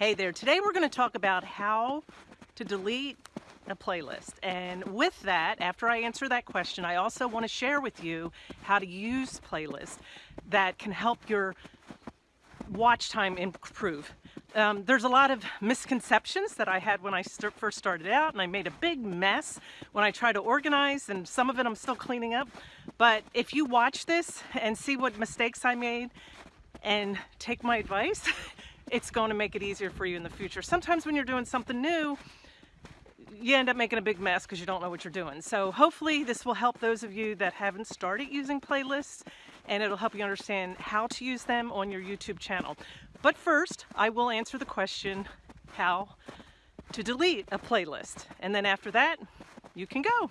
Hey there, today we're going to talk about how to delete a playlist. And with that, after I answer that question, I also want to share with you how to use playlists that can help your watch time improve. Um, there's a lot of misconceptions that I had when I st first started out and I made a big mess when I tried to organize and some of it I'm still cleaning up. But if you watch this and see what mistakes I made and take my advice, it's going to make it easier for you in the future. Sometimes when you're doing something new, you end up making a big mess because you don't know what you're doing. So hopefully this will help those of you that haven't started using playlists and it'll help you understand how to use them on your YouTube channel. But first, I will answer the question, how to delete a playlist. And then after that, you can go.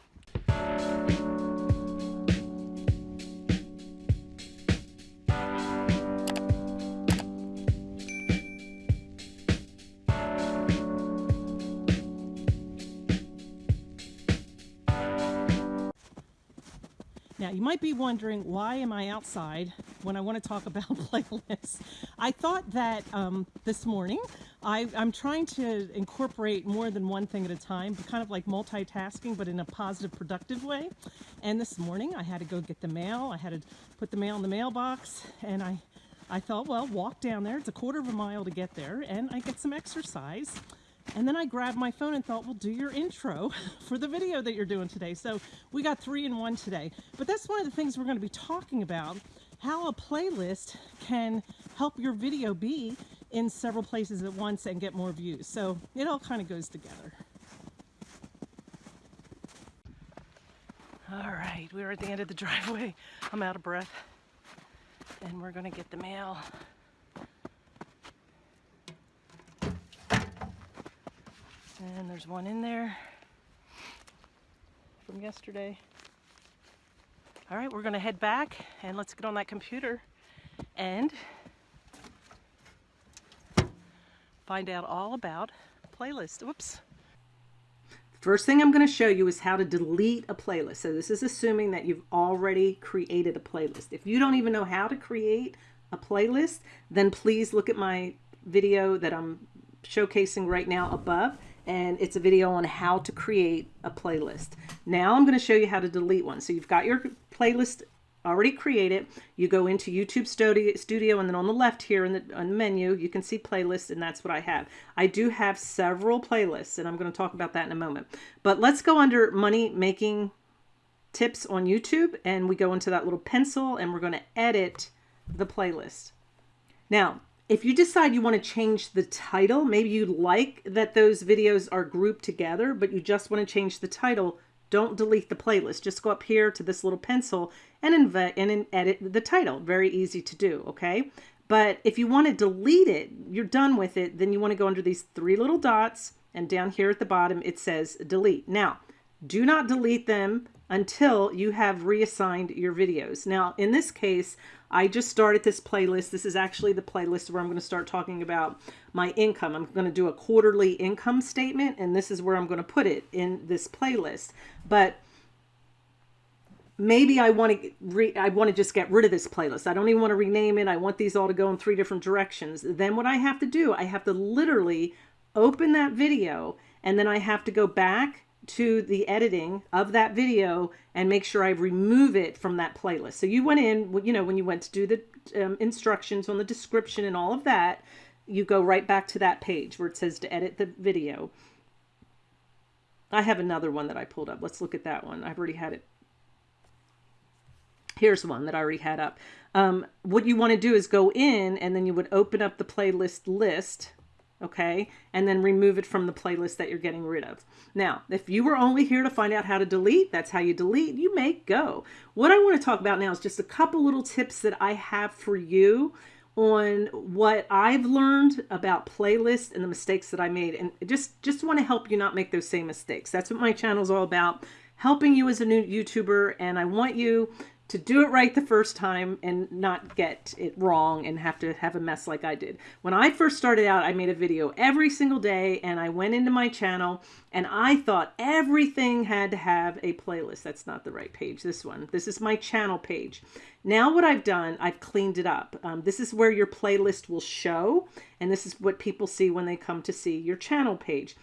Now you might be wondering why am I outside when I want to talk about playlists. I thought that um, this morning I, am trying to incorporate more than one thing at a time, kind of like multitasking, but in a positive, productive way. And this morning I had to go get the mail. I had to put the mail in the mailbox and I, I thought, well, walk down there. It's a quarter of a mile to get there and I get some exercise. And then I grabbed my phone and thought, well, do your intro for the video that you're doing today. So we got three in one today. But that's one of the things we're going to be talking about, how a playlist can help your video be in several places at once and get more views. So it all kind of goes together. All right, we're at the end of the driveway. I'm out of breath. And we're going to get the mail. And there's one in there from yesterday. All right, we're gonna head back and let's get on that computer and find out all about playlist. Whoops. First thing I'm going to show you is how to delete a playlist. So this is assuming that you've already created a playlist. If you don't even know how to create a playlist, then please look at my video that I'm showcasing right now above and it's a video on how to create a playlist. Now I'm going to show you how to delete one. So you've got your playlist already created. You go into YouTube Studio and then on the left here in the, on the menu, you can see playlists and that's what I have. I do have several playlists and I'm going to talk about that in a moment. But let's go under money making tips on YouTube and we go into that little pencil and we're going to edit the playlist. Now, if you decide you want to change the title, maybe you like that those videos are grouped together, but you just want to change the title, don't delete the playlist. Just go up here to this little pencil and, and edit the title. Very easy to do, okay? But if you want to delete it, you're done with it, then you want to go under these three little dots, and down here at the bottom it says delete. Now, do not delete them until you have reassigned your videos. Now, in this case, I just started this playlist. This is actually the playlist where I'm going to start talking about my income. I'm going to do a quarterly income statement, and this is where I'm going to put it in this playlist. But maybe I want to I want to just get rid of this playlist. I don't even want to rename it. I want these all to go in three different directions. Then what I have to do, I have to literally open that video, and then I have to go back to the editing of that video and make sure I remove it from that playlist. So you went in, you know, when you went to do the um, instructions on the description and all of that, you go right back to that page where it says to edit the video. I have another one that I pulled up. Let's look at that one. I've already had it. Here's one that I already had up. Um, what you want to do is go in and then you would open up the playlist list okay? And then remove it from the playlist that you're getting rid of. Now, if you were only here to find out how to delete, that's how you delete, you may go. What I want to talk about now is just a couple little tips that I have for you on what I've learned about playlists and the mistakes that I made and just just want to help you not make those same mistakes. That's what my channel is all about, helping you as a new YouTuber and I want you to do it right the first time and not get it wrong and have to have a mess like I did. When I first started out, I made a video every single day and I went into my channel and I thought everything had to have a playlist. That's not the right page, this one. This is my channel page. Now what I've done, I've cleaned it up. Um, this is where your playlist will show and this is what people see when they come to see your channel page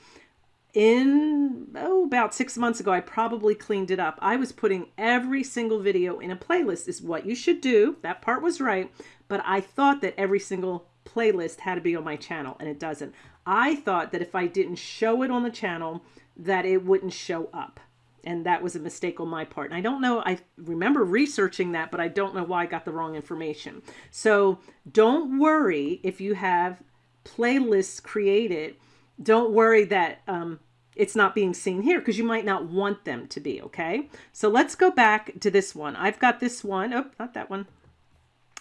in oh about six months ago i probably cleaned it up. I was putting every single video in a playlist is what you should do. That part was right. But i thought that every single playlist had to be on my channel and it doesn't. I thought that if i didn't show it on the channel that it wouldn't show up. And that was a mistake on my part. And i don't know i remember researching that but i don't know why i got the wrong information. So don't worry if you have playlists created. Don't worry that um, it's not being seen here because you might not want them to be, okay? So let's go back to this one. I've got this one, oh, not that one.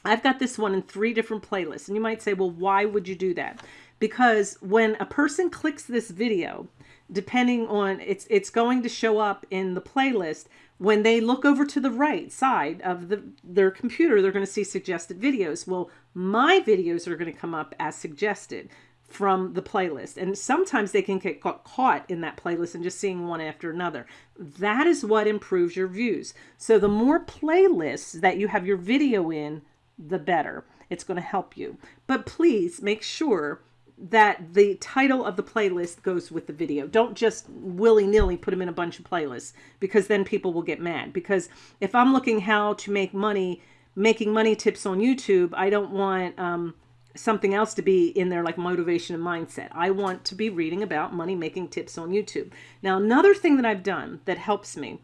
I've got this one in three different playlists. And you might say, well, why would you do that? Because when a person clicks this video, depending on, it's, it's going to show up in the playlist. When they look over to the right side of the, their computer, they're going to see suggested videos. Well, my videos are going to come up as suggested from the playlist. And sometimes they can get caught in that playlist and just seeing one after another. That is what improves your views. So the more playlists that you have your video in, the better. It's going to help you. But please make sure that the title of the playlist goes with the video. Don't just willy-nilly put them in a bunch of playlists because then people will get mad. Because if I'm looking how to make money, making money tips on YouTube, I don't want... Um, something else to be in there like motivation and mindset. I want to be reading about money making tips on YouTube. Now, another thing that I've done that helps me,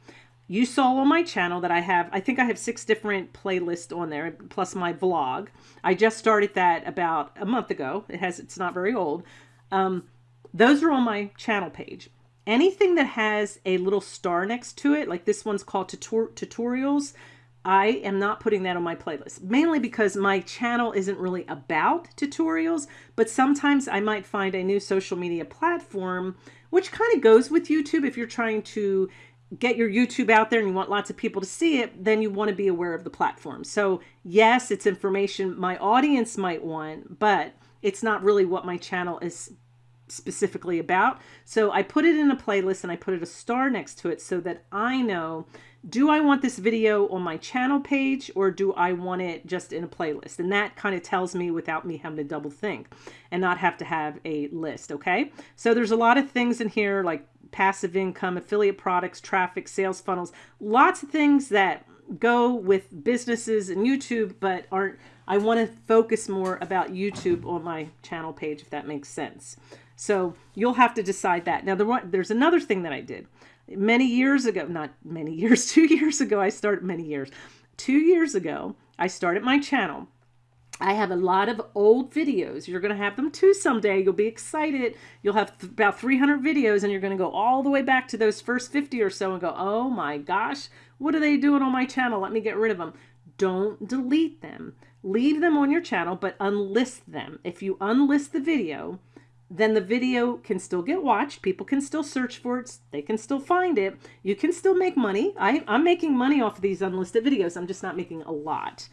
you saw on my channel that I have, I think I have six different playlists on there, plus my vlog. I just started that about a month ago. It has, it's not very old. Um, those are on my channel page. Anything that has a little star next to it, like this one's called tutor tutorials, I am not putting that on my playlist, mainly because my channel isn't really about tutorials, but sometimes I might find a new social media platform, which kind of goes with YouTube. If you're trying to get your YouTube out there and you want lots of people to see it, then you want to be aware of the platform. So yes, it's information my audience might want, but it's not really what my channel is specifically about. So I put it in a playlist and I put it a star next to it so that I know do I want this video on my channel page or do I want it just in a playlist? And that kind of tells me without me having to double think and not have to have a list, okay? So there's a lot of things in here like passive income, affiliate products, traffic, sales funnels, lots of things that go with businesses and YouTube, but aren't, I want to focus more about YouTube on my channel page, if that makes sense. So you'll have to decide that. Now, there, there's another thing that I did many years ago, not many years, two years ago, I started many years. Two years ago, I started my channel. I have a lot of old videos. You're going to have them too someday. You'll be excited. You'll have th about 300 videos and you're going to go all the way back to those first 50 or so and go, oh my gosh, what are they doing on my channel? Let me get rid of them. Don't delete them. Leave them on your channel, but unlist them. If you unlist the video, then the video can still get watched. People can still search for it. They can still find it. You can still make money. I, I'm making money off of these unlisted videos. I'm just not making a lot.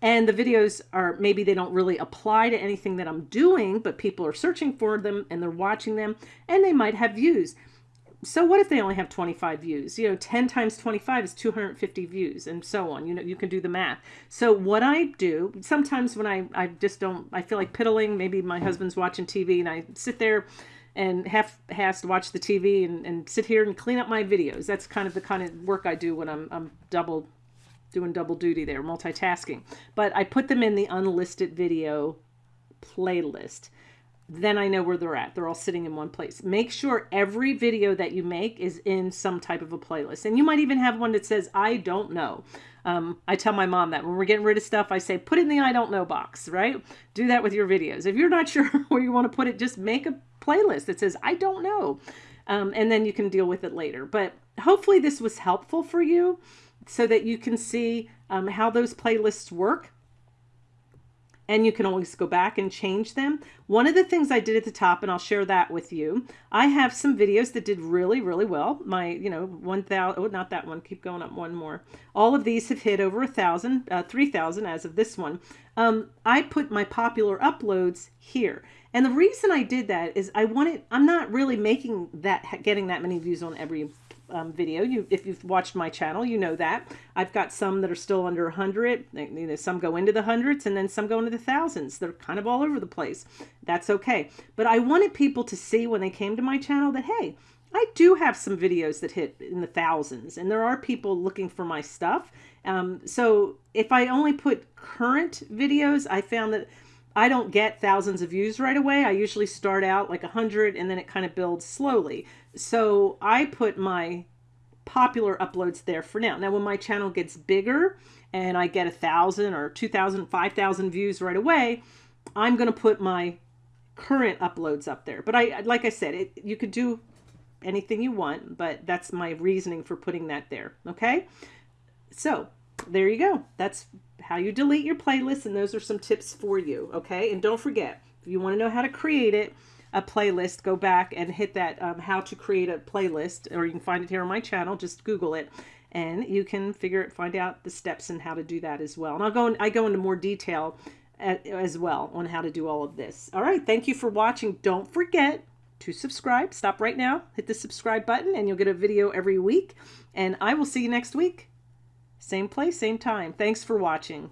And the videos are, maybe they don't really apply to anything that I'm doing, but people are searching for them and they're watching them and they might have views so what if they only have 25 views? You know, 10 times 25 is 250 views and so on. You know, you can do the math. So what I do, sometimes when I, I just don't, I feel like piddling, maybe my husband's watching TV and I sit there and half has to watch the TV and, and sit here and clean up my videos. That's kind of the kind of work I do when I'm, I'm double doing double duty there, multitasking. But I put them in the unlisted video playlist then I know where they're at. They're all sitting in one place. Make sure every video that you make is in some type of a playlist. And you might even have one that says, I don't know. Um, I tell my mom that when we're getting rid of stuff, I say, put it in the I don't know box, right? Do that with your videos. If you're not sure where you want to put it, just make a playlist that says, I don't know. Um, and then you can deal with it later. But hopefully this was helpful for you so that you can see um, how those playlists work and you can always go back and change them. One of the things I did at the top, and I'll share that with you, I have some videos that did really, really well. My, you know, 1,000, oh, not that one, keep going up one more. All of these have hit over a 1,000, uh, 3,000 as of this one. Um, I put my popular uploads here. And the reason I did that is I wanted, I'm not really making that, getting that many views on every um, video. You, if you've watched my channel, you know that. I've got some that are still under 100. You know, some go into the hundreds and then some go into the thousands. They're kind of all over the place. That's okay. But I wanted people to see when they came to my channel that, hey, I do have some videos that hit in the thousands and there are people looking for my stuff. Um, so if I only put current videos, I found that I don't get thousands of views right away. I usually start out like a hundred and then it kind of builds slowly. So I put my popular uploads there for now. Now when my channel gets bigger and I get a thousand or 2,000, 5,000 views right away, I'm going to put my current uploads up there. But I, like I said, it, you could do anything you want, but that's my reasoning for putting that there. Okay. So there you go. That's how you delete your playlist. And those are some tips for you. Okay. And don't forget, if you want to know how to create it, a playlist, go back and hit that um, how to create a playlist, or you can find it here on my channel. Just Google it and you can figure it, find out the steps and how to do that as well. And I'll go, in, I go into more detail at, as well on how to do all of this. All right. Thank you for watching. Don't forget to subscribe. Stop right now, hit the subscribe button and you'll get a video every week. And I will see you next week. Same place, same time. Thanks for watching.